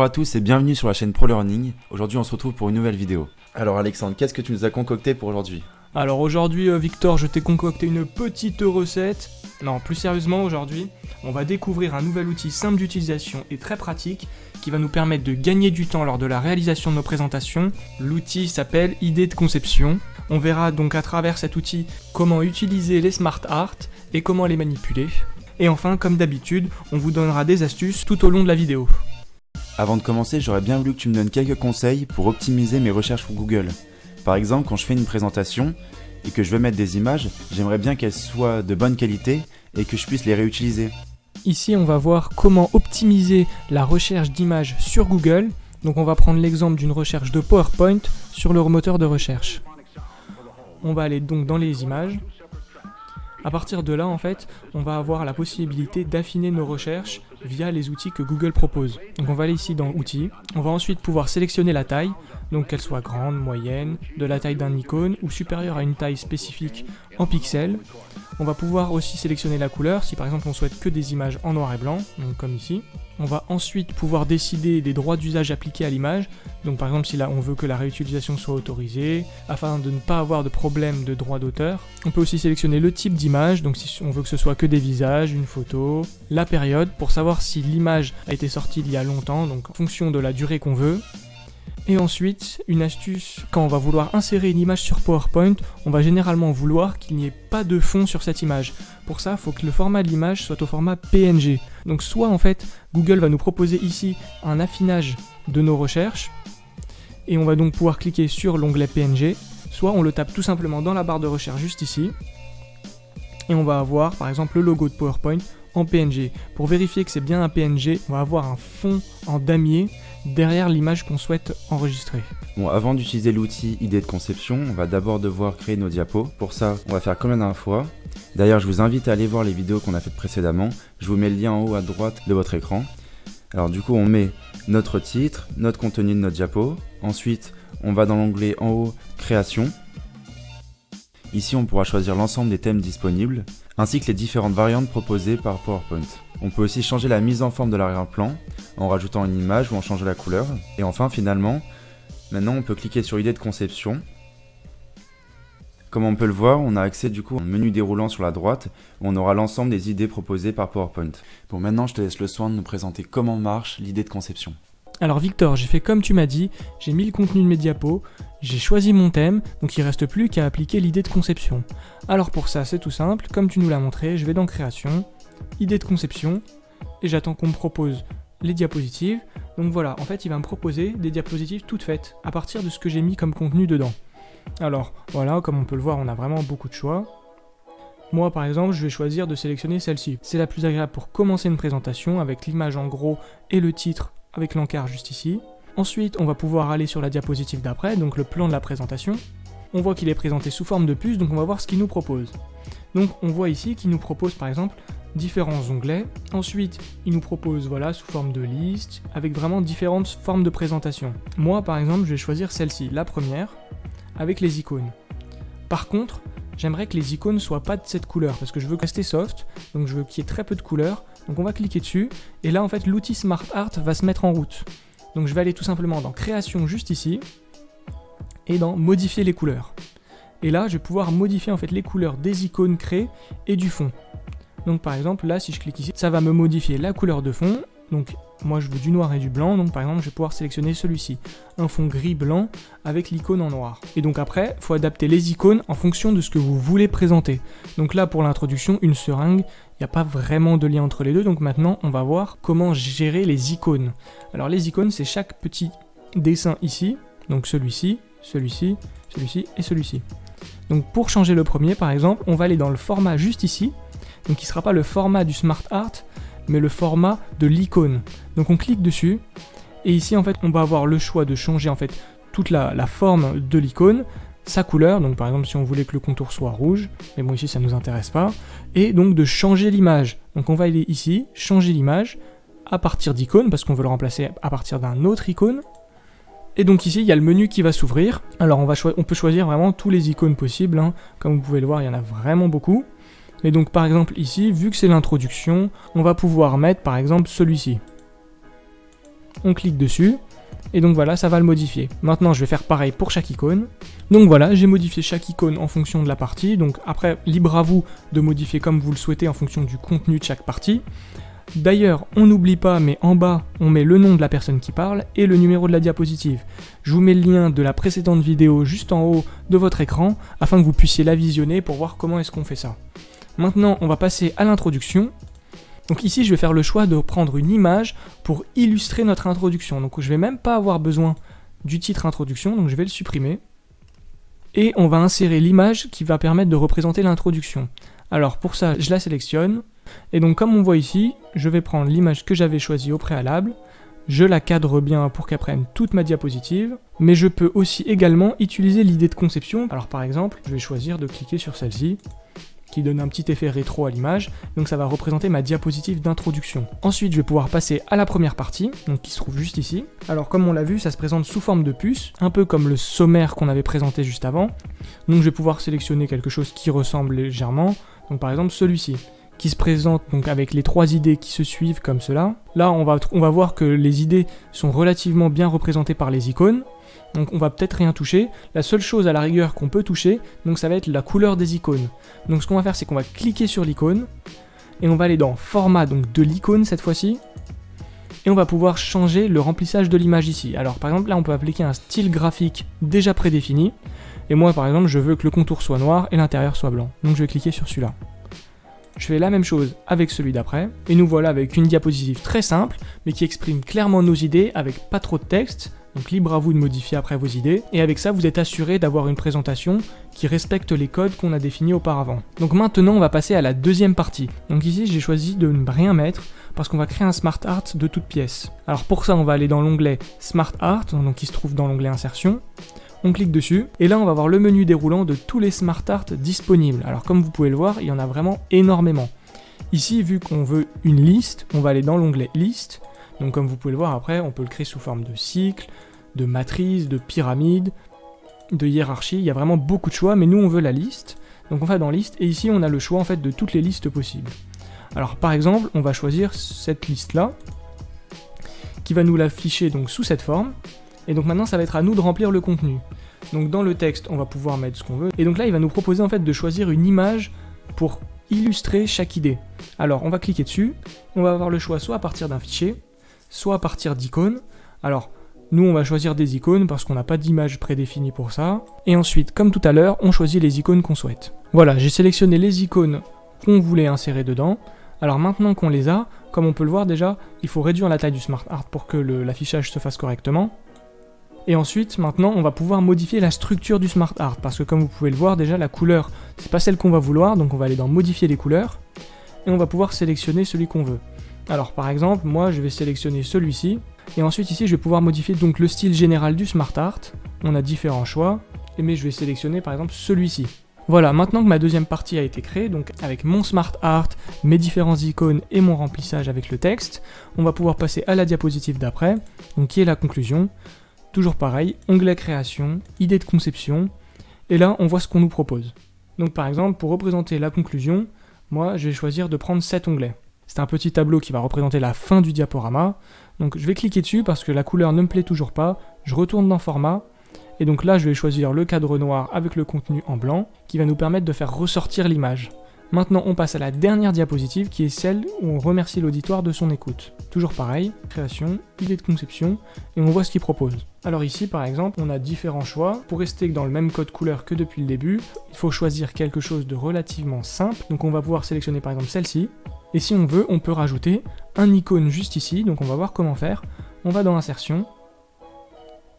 Bonjour à tous et bienvenue sur la chaîne ProLearning. Aujourd'hui on se retrouve pour une nouvelle vidéo. Alors Alexandre, qu'est-ce que tu nous as concocté pour aujourd'hui? Alors aujourd'hui euh, Victor, je t'ai concocté une petite recette. Non, plus sérieusement aujourd'hui, on va découvrir un nouvel outil simple d'utilisation et très pratique qui va nous permettre de gagner du temps lors de la réalisation de nos présentations. L'outil s'appelle Idée de conception. On verra donc à travers cet outil comment utiliser les smart art et comment les manipuler. Et enfin, comme d'habitude, on vous donnera des astuces tout au long de la vidéo. Avant de commencer, j'aurais bien voulu que tu me donnes quelques conseils pour optimiser mes recherches pour Google. Par exemple, quand je fais une présentation et que je veux mettre des images, j'aimerais bien qu'elles soient de bonne qualité et que je puisse les réutiliser. Ici, on va voir comment optimiser la recherche d'images sur Google. Donc on va prendre l'exemple d'une recherche de PowerPoint sur leur moteur de recherche. On va aller donc dans les images. À partir de là, en fait, on va avoir la possibilité d'affiner nos recherches via les outils que Google propose. Donc on va aller ici dans Outils. On va ensuite pouvoir sélectionner la taille, donc qu'elle soit grande, moyenne, de la taille d'un icône ou supérieure à une taille spécifique en pixels. On va pouvoir aussi sélectionner la couleur, si par exemple on souhaite que des images en noir et blanc, donc comme ici. On va ensuite pouvoir décider des droits d'usage appliqués à l'image, donc par exemple si là on veut que la réutilisation soit autorisée, afin de ne pas avoir de problème de droit d'auteur. On peut aussi sélectionner le type d'image, donc si on veut que ce soit que des visages, une photo, la période, pour savoir si l'image a été sortie il y a longtemps, donc en fonction de la durée qu'on veut. Et ensuite, une astuce, quand on va vouloir insérer une image sur PowerPoint, on va généralement vouloir qu'il n'y ait pas de fond sur cette image. Pour ça, il faut que le format de l'image soit au format PNG. Donc soit en fait, Google va nous proposer ici un affinage de nos recherches, et on va donc pouvoir cliquer sur l'onglet PNG, soit on le tape tout simplement dans la barre de recherche juste ici, et on va avoir par exemple le logo de PowerPoint en PNG. Pour vérifier que c'est bien un PNG, on va avoir un fond en damier derrière l'image qu'on souhaite enregistrer. Bon, avant d'utiliser l'outil idée de conception, on va d'abord devoir créer nos diapos. Pour ça, on va faire comme la dernière fois. D'ailleurs, je vous invite à aller voir les vidéos qu'on a faites précédemment. Je vous mets le lien en haut à droite de votre écran. Alors du coup, on met notre titre, notre contenu de notre diapo. Ensuite, on va dans l'onglet en haut Création. Ici, on pourra choisir l'ensemble des thèmes disponibles, ainsi que les différentes variantes proposées par PowerPoint. On peut aussi changer la mise en forme de l'arrière-plan, en rajoutant une image ou en changeant la couleur. Et enfin, finalement, maintenant on peut cliquer sur idée de conception. Comme on peut le voir, on a accès du coup au menu déroulant sur la droite, où on aura l'ensemble des idées proposées par PowerPoint. Bon, maintenant je te laisse le soin de nous présenter comment marche l'idée de conception. Alors Victor, j'ai fait comme tu m'as dit, j'ai mis le contenu de mes diapos, j'ai choisi mon thème, donc il reste plus qu'à appliquer l'idée de conception. Alors pour ça, c'est tout simple, comme tu nous l'as montré, je vais dans Création, Idée de conception, et j'attends qu'on me propose les diapositives. Donc voilà, en fait, il va me proposer des diapositives toutes faites, à partir de ce que j'ai mis comme contenu dedans. Alors voilà, comme on peut le voir, on a vraiment beaucoup de choix. Moi par exemple, je vais choisir de sélectionner celle-ci. C'est la plus agréable pour commencer une présentation avec l'image en gros et le titre avec l'encart juste ici. Ensuite, on va pouvoir aller sur la diapositive d'après, donc le plan de la présentation. On voit qu'il est présenté sous forme de puce, donc on va voir ce qu'il nous propose. Donc on voit ici qu'il nous propose par exemple différents onglets. Ensuite, il nous propose voilà sous forme de liste, avec vraiment différentes formes de présentation. Moi par exemple, je vais choisir celle-ci, la première, avec les icônes. Par contre, j'aimerais que les icônes soient pas de cette couleur, parce que je veux rester soft, donc je veux qu'il y ait très peu de couleurs, donc on va cliquer dessus, et là en fait l'outil Smart Art va se mettre en route. Donc je vais aller tout simplement dans Création juste ici, et dans Modifier les couleurs. Et là je vais pouvoir modifier en fait les couleurs des icônes créées et du fond. Donc par exemple là si je clique ici, ça va me modifier la couleur de fond, donc moi je veux du noir et du blanc, donc par exemple je vais pouvoir sélectionner celui-ci, un fond gris-blanc avec l'icône en noir. Et donc après, il faut adapter les icônes en fonction de ce que vous voulez présenter. Donc là pour l'introduction, une seringue, n'y a pas vraiment de lien entre les deux, donc maintenant on va voir comment gérer les icônes. Alors les icônes c'est chaque petit dessin ici, donc celui-ci, celui-ci, celui-ci et celui-ci. Donc pour changer le premier par exemple, on va aller dans le format juste ici, donc qui ne sera pas le format du Smart Art, mais le format de l'icône. Donc on clique dessus, et ici en fait on va avoir le choix de changer en fait toute la, forme de l'icône, sa couleur, donc par exemple si on voulait que le contour soit rouge, mais bon ici ça nous intéresse pas, et donc de changer l'image. Donc on va aller ici, changer l'image, à partir d'icône, parce qu'on veut le remplacer à partir d'un autre icône, et donc ici, il y a le menu qui va s'ouvrir. Alors on, va on peut choisir vraiment tous les icônes possibles. Hein. Comme vous pouvez le voir, il y en a vraiment beaucoup. Mais donc par exemple ici, vu que c'est l'introduction, on va pouvoir mettre par exemple celui-ci. on clique dessus, et donc voilà, ça va le modifier. Maintenant, je vais faire pareil pour chaque icône. Donc voilà, j'ai modifié chaque icône en fonction de la partie. Donc après, libre à vous de modifier comme vous le souhaitez en fonction du contenu de chaque partie. D'ailleurs, on n'oublie pas, mais en bas, on met le nom de la personne qui parle et le numéro de la diapositive. Je vous mets le lien de la précédente vidéo juste en haut de votre écran, afin que vous puissiez la visionner pour voir comment est-ce qu'on fait ça. Maintenant, on va passer à l'introduction. Donc ici, je vais faire le choix de prendre une image pour illustrer notre introduction. Donc je vais même pas avoir besoin du titre introduction, donc je vais le supprimer. Et on va insérer l'image qui va permettre de représenter l'introduction. Alors pour ça, je la sélectionne. Et donc comme on voit ici, je vais prendre l'image que j'avais choisie au préalable. Je la cadre bien pour qu'elle prenne toute ma diapositive. Mais je peux aussi également utiliser l'idée de conception. Alors par exemple, je vais choisir de cliquer sur celle-ci qui donne un petit effet rétro à l'image, donc ça va représenter ma diapositive d'introduction. Ensuite, je vais pouvoir passer à la première partie, qui se trouve juste ici. Alors comme on l'a vu, ça se présente sous forme de puce, un peu comme le sommaire qu'on avait présenté juste avant. Donc je vais pouvoir sélectionner quelque chose qui ressemble légèrement, donc par exemple celui-ci qui se présente donc avec les trois idées qui se suivent comme cela. Là, on va, on va voir que les idées sont relativement bien représentées par les icônes donc on va peut-être rien toucher. La seule chose à la rigueur qu'on peut toucher, donc ça va être la couleur des icônes. Donc ce qu'on va faire, c'est qu'on va cliquer sur l'icône, et on va aller dans format donc de l'icône cette fois-ci, et on va pouvoir changer le remplissage de l'image ici. Alors par exemple là on peut appliquer un style graphique déjà prédéfini, et moi par exemple je veux que le contour soit noir et l'intérieur soit blanc. Donc je vais cliquer sur celui-là. Je fais la même chose avec celui d'après, et nous voilà avec une diapositive très simple, mais qui exprime clairement nos idées avec pas trop de texte, donc libre à vous de modifier après vos idées, et avec ça vous êtes assuré d'avoir une présentation qui respecte les codes qu'on a définis auparavant. Donc maintenant on va passer à la deuxième partie. Donc ici j'ai choisi de ne rien mettre, parce qu'on va créer un Smart Art de toute pièce. Alors pour ça on va aller dans l'onglet Smart Art, qui se trouve dans l'onglet Insertion, on clique dessus, et là on va voir le menu déroulant de tous les Smart Art disponibles. Alors comme vous pouvez le voir, il y en a vraiment énormément. Ici, vu qu'on veut une liste, on va aller dans l'onglet Liste, donc comme vous pouvez le voir après, on peut le créer sous forme de cycle, de matrice, de pyramide, de hiérarchie. Il y a vraiment beaucoup de choix, mais nous on veut la liste. Donc on va dans liste, et ici on a le choix en fait de toutes les listes possibles. Alors par exemple, on va choisir cette liste là, qui va nous l'afficher donc sous cette forme. Et donc maintenant ça va être à nous de remplir le contenu. Donc dans le texte, on va pouvoir mettre ce qu'on veut. Et donc là, il va nous proposer en fait de choisir une image pour illustrer chaque idée. Alors on va cliquer dessus, on va avoir le choix soit à partir d'un fichier, soit à partir d'icônes. Alors, nous, on va choisir des icônes parce qu'on n'a pas d'image prédéfinie pour ça. Et ensuite, comme tout à l'heure, on choisit les icônes qu'on souhaite. Voilà, j'ai sélectionné les icônes qu'on voulait insérer dedans. Alors maintenant qu'on les a, comme on peut le voir déjà, il faut réduire la taille du Smart Art pour que l'affichage se fasse correctement. Et ensuite, maintenant, on va pouvoir modifier la structure du Smart Art, parce que comme vous pouvez le voir déjà, la couleur, c'est pas celle qu'on va vouloir, donc on va aller dans Modifier les couleurs, et on va pouvoir sélectionner celui qu'on veut. Alors par exemple, moi je vais sélectionner celui-ci, et ensuite ici je vais pouvoir modifier donc le style général du Smart Art. On a différents choix, mais je vais sélectionner par exemple celui-ci. Voilà, maintenant que ma deuxième partie a été créée, donc avec mon Smart Art, mes différentes icônes et mon remplissage avec le texte, on va pouvoir passer à la diapositive d'après, donc qui est la conclusion. Toujours pareil, onglet création, idée de conception, et là on voit ce qu'on nous propose. Donc par exemple, pour représenter la conclusion, moi je vais choisir de prendre cet onglet. C'est un petit tableau qui va représenter la fin du diaporama. Donc je vais cliquer dessus parce que la couleur ne me plaît toujours pas. Je retourne dans format. Et donc là, je vais choisir le cadre noir avec le contenu en blanc, qui va nous permettre de faire ressortir l'image. Maintenant, on passe à la dernière diapositive, qui est celle où on remercie l'auditoire de son écoute. Toujours pareil, création, idée de conception, et on voit ce qu'il propose. Alors ici, par exemple, on a différents choix. Pour rester dans le même code couleur que depuis le début, il faut choisir quelque chose de relativement simple. Donc on va pouvoir sélectionner par exemple celle-ci, et si on veut, on peut rajouter un icône juste ici, donc on va voir comment faire. On va dans Insertion,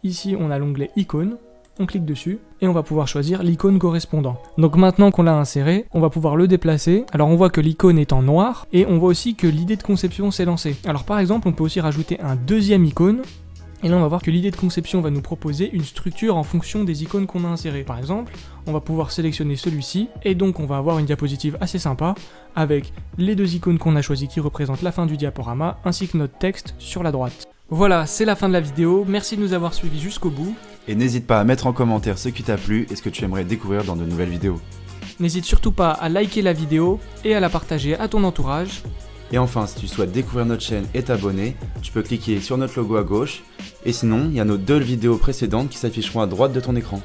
ici on a l'onglet Icône, on clique dessus, et on va pouvoir choisir l'icône correspondant. Donc maintenant qu'on l'a inséré, on va pouvoir le déplacer. Alors on voit que l'icône est en noir, et on voit aussi que l'idée de conception s'est lancée. Alors par exemple, on peut aussi rajouter un deuxième icône, et là, on va voir que l'idée de conception va nous proposer une structure en fonction des icônes qu'on a insérées. Par exemple, on va pouvoir sélectionner celui-ci, et donc on va avoir une diapositive assez sympa, avec les deux icônes qu'on a choisies qui représentent la fin du diaporama, ainsi que notre texte sur la droite. Voilà, c'est la fin de la vidéo, merci de nous avoir suivis jusqu'au bout. Et n'hésite pas à mettre en commentaire ce qui t'a plu et ce que tu aimerais découvrir dans de nouvelles vidéos. N'hésite surtout pas à liker la vidéo et à la partager à ton entourage. Et enfin, si tu souhaites découvrir notre chaîne et t'abonner, tu peux cliquer sur notre logo à gauche. Et sinon, il y a nos deux vidéos précédentes qui s'afficheront à droite de ton écran.